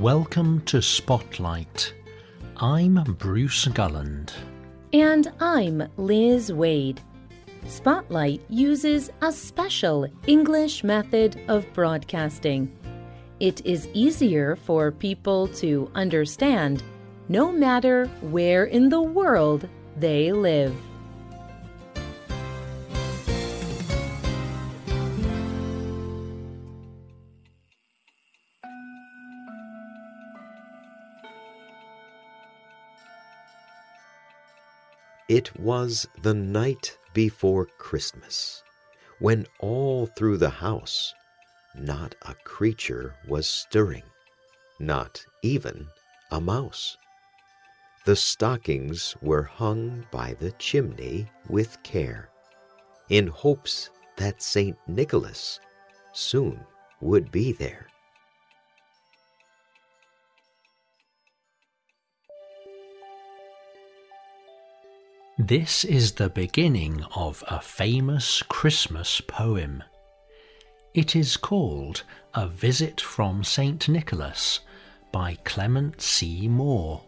Welcome to Spotlight. I'm Bruce Gulland. And I'm Liz Waid. Spotlight uses a special English method of broadcasting. It is easier for people to understand no matter where in the world they live. It was the night before Christmas, when all through the house not a creature was stirring, not even a mouse. The stockings were hung by the chimney with care, in hopes that St. Nicholas soon would be there. This is the beginning of a famous Christmas poem. It is called A Visit from St. Nicholas by Clement C. Moore.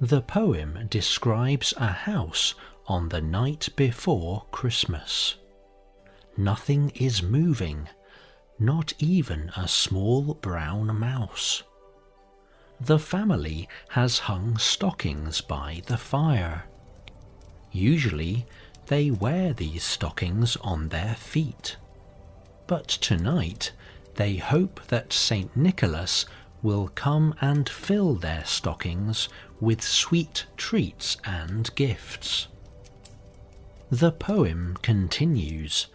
The poem describes a house on the night before Christmas. Nothing is moving, not even a small brown mouse. The family has hung stockings by the fire. Usually they wear these stockings on their feet. But tonight they hope that St. Nicholas will come and fill their stockings with sweet treats and gifts. The poem continues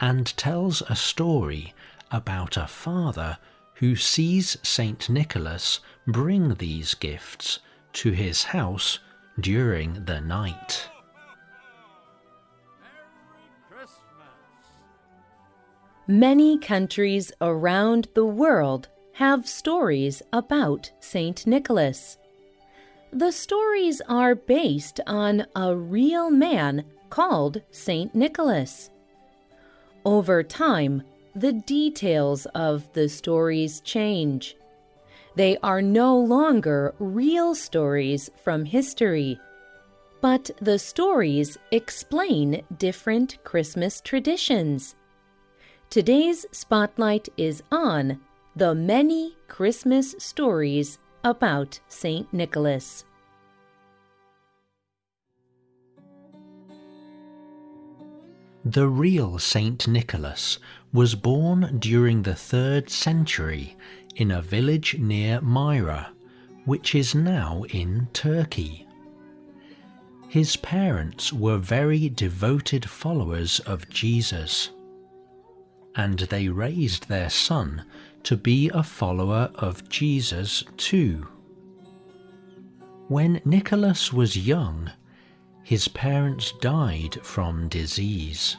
and tells a story about a father who sees St. Nicholas bring these gifts to his house during the night. Many countries around the world have stories about St. Nicholas. The stories are based on a real man called St. Nicholas. Over time, the details of the stories change. They are no longer real stories from history, but the stories explain different Christmas traditions. Today's spotlight is on the many Christmas stories about St. Nicholas. The real St. Nicholas was born during the 3rd century in a village near Myra, which is now in Turkey. His parents were very devoted followers of Jesus and they raised their son to be a follower of Jesus too. When Nicholas was young, his parents died from disease.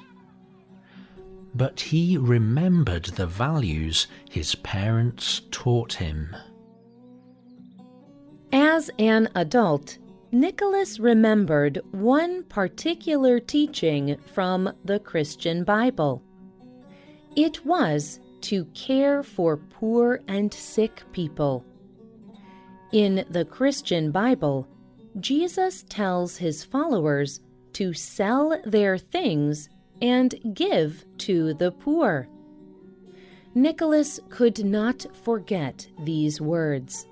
But he remembered the values his parents taught him. As an adult, Nicholas remembered one particular teaching from the Christian Bible. It was to care for poor and sick people. In the Christian Bible, Jesus tells his followers to sell their things and give to the poor. Nicholas could not forget these words.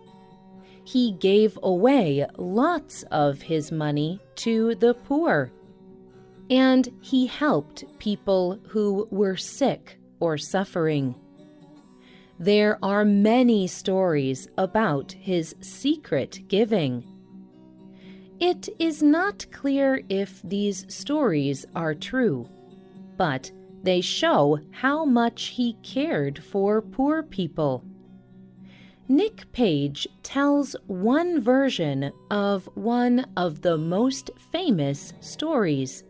He gave away lots of his money to the poor, and he helped people who were sick or suffering. There are many stories about his secret giving. It is not clear if these stories are true, but they show how much he cared for poor people. Nick Page tells one version of one of the most famous stories.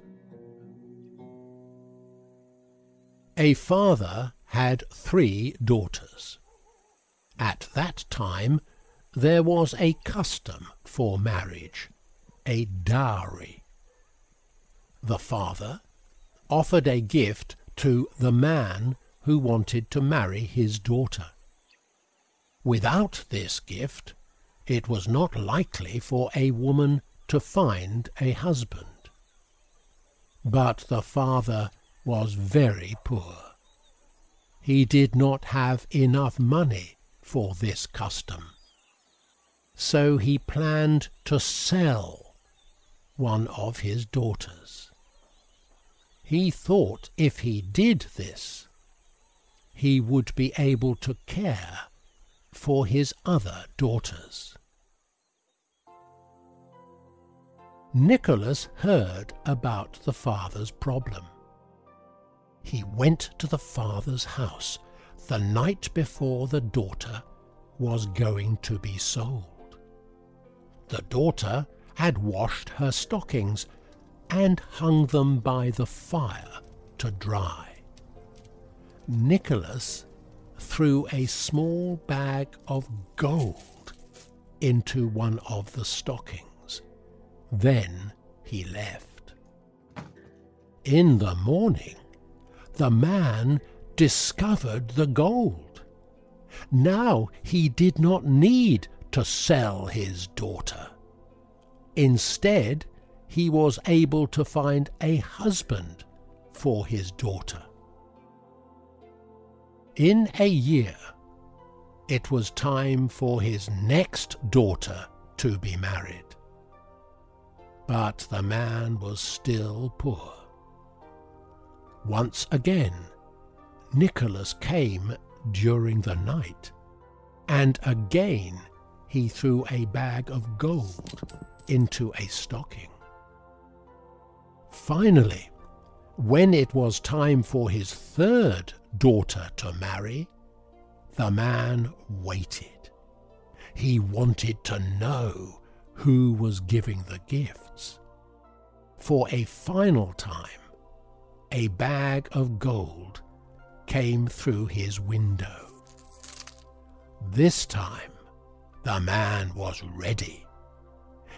A father had three daughters. At that time there was a custom for marriage, a dowry. The father offered a gift to the man who wanted to marry his daughter. Without this gift, it was not likely for a woman to find a husband. But the father was very poor. He did not have enough money for this custom. So he planned to sell one of his daughters. He thought if he did this, he would be able to care for his other daughters. Nicholas heard about the father's problem. He went to the father's house the night before the daughter was going to be sold. The daughter had washed her stockings and hung them by the fire to dry. Nicholas threw a small bag of gold into one of the stockings. Then he left. In the morning, the man discovered the gold. Now he did not need to sell his daughter. Instead, he was able to find a husband for his daughter. In a year, it was time for his next daughter to be married. But the man was still poor. Once again, Nicholas came during the night, and again he threw a bag of gold into a stocking. Finally, when it was time for his third daughter to marry, the man waited. He wanted to know who was giving the gifts. For a final time, a bag of gold came through his window. This time, the man was ready.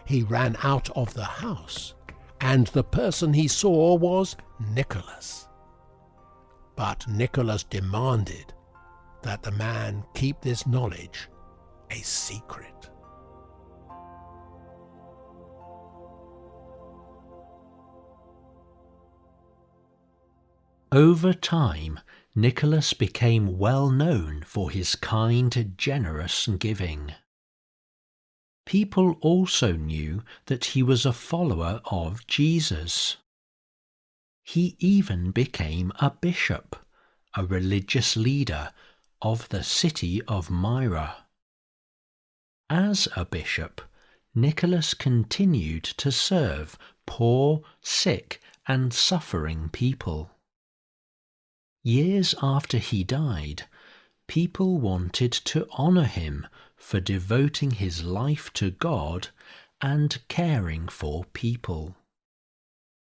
He ran out of the house, and the person he saw was Nicholas. But Nicholas demanded that the man keep this knowledge a secret. Over time, Nicholas became well known for his kind, generous giving. People also knew that he was a follower of Jesus. He even became a bishop, a religious leader of the city of Myra. As a bishop, Nicholas continued to serve poor, sick, and suffering people. Years after he died, people wanted to honour him for devoting his life to God and caring for people.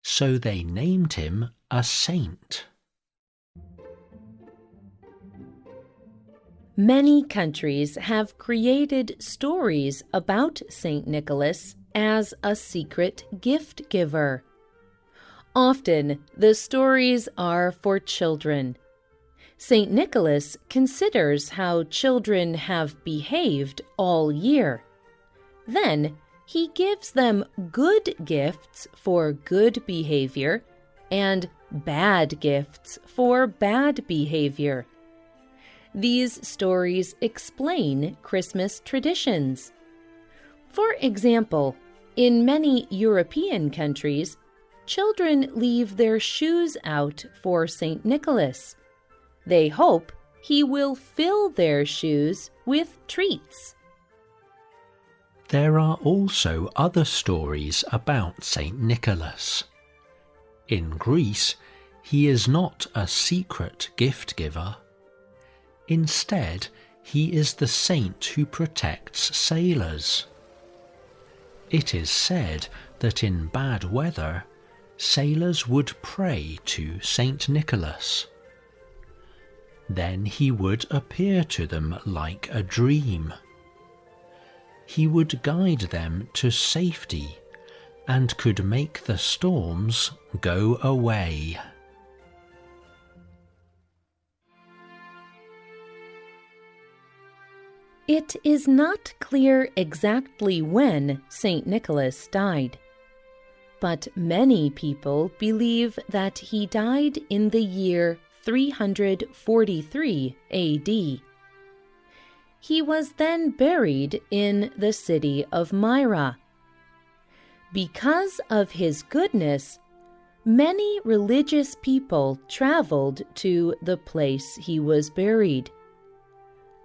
So they named him a saint. Many countries have created stories about St. Nicholas as a secret gift giver. Often, the stories are for children. St. Nicholas considers how children have behaved all year. Then, he gives them good gifts for good behavior and bad gifts for bad behavior. These stories explain Christmas traditions. For example, in many European countries, children leave their shoes out for St. Nicholas. They hope he will fill their shoes with treats. There are also other stories about St. Nicholas. In Greece, he is not a secret gift giver. Instead, he is the saint who protects sailors. It is said that in bad weather, sailors would pray to Saint Nicholas. Then he would appear to them like a dream. He would guide them to safety and could make the storms go away. It is not clear exactly when St. Nicholas died, but many people believe that he died in the year 343 AD. He was then buried in the city of Myra. Because of his goodness, many religious people traveled to the place he was buried.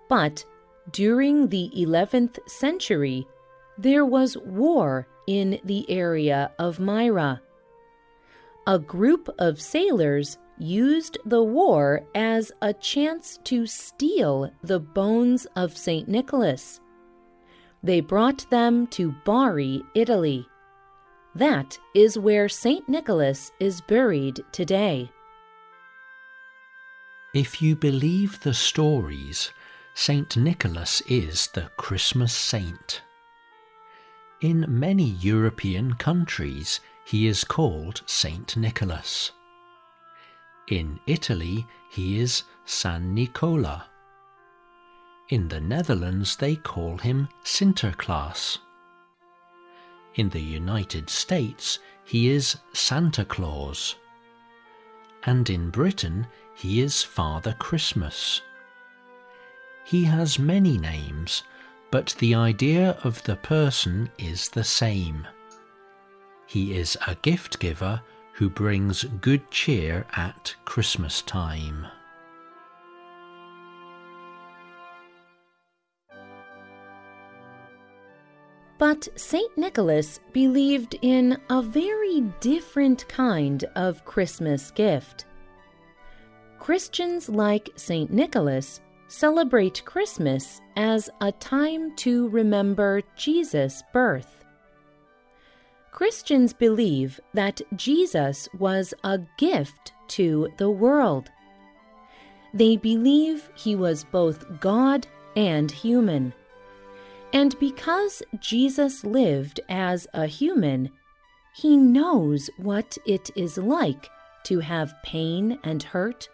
But during the 11th century, there was war in the area of Myra. A group of sailors used the war as a chance to steal the bones of St. Nicholas. They brought them to Bari, Italy. That is where St. Nicholas is buried today. If you believe the stories, St. Nicholas is the Christmas saint. In many European countries, he is called St. Nicholas. In Italy, he is San Nicola. In the Netherlands, they call him Sinterklaas. In the United States, he is Santa Claus. And in Britain, he is Father Christmas. He has many names, but the idea of the person is the same. He is a gift giver who brings good cheer at Christmas time. But St. Nicholas believed in a very different kind of Christmas gift. Christians like St. Nicholas celebrate Christmas as a time to remember Jesus' birth. Christians believe that Jesus was a gift to the world. They believe he was both God and human. And because Jesus lived as a human, he knows what it is like to have pain and hurt,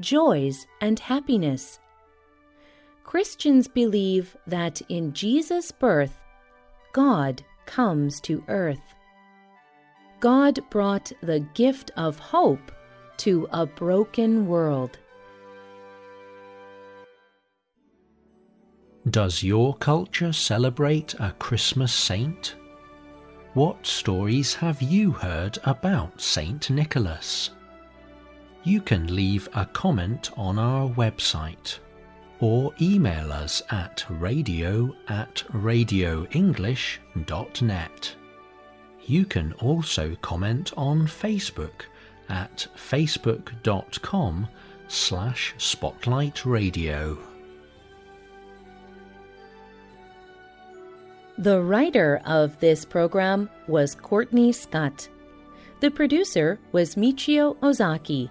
joys and happiness. Christians believe that in Jesus' birth, God comes to earth. God brought the gift of hope to a broken world. Does your culture celebrate a Christmas saint? What stories have you heard about Saint Nicholas? You can leave a comment on our website or email us at radio at radioenglish.net. You can also comment on Facebook at facebook.com slash spotlight radio. The writer of this program was Courtney Scott. The producer was Michio Ozaki.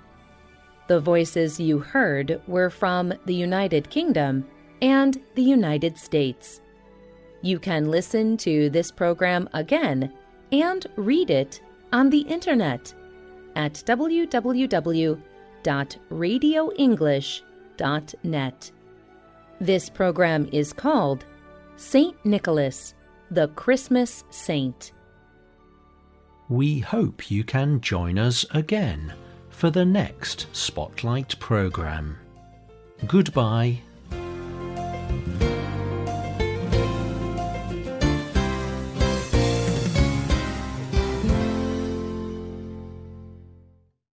The voices you heard were from the United Kingdom and the United States. You can listen to this program again and read it on the internet at www.radioenglish.net. This program is called Saint Nicholas, the Christmas Saint. We hope you can join us again for the next Spotlight program. Goodbye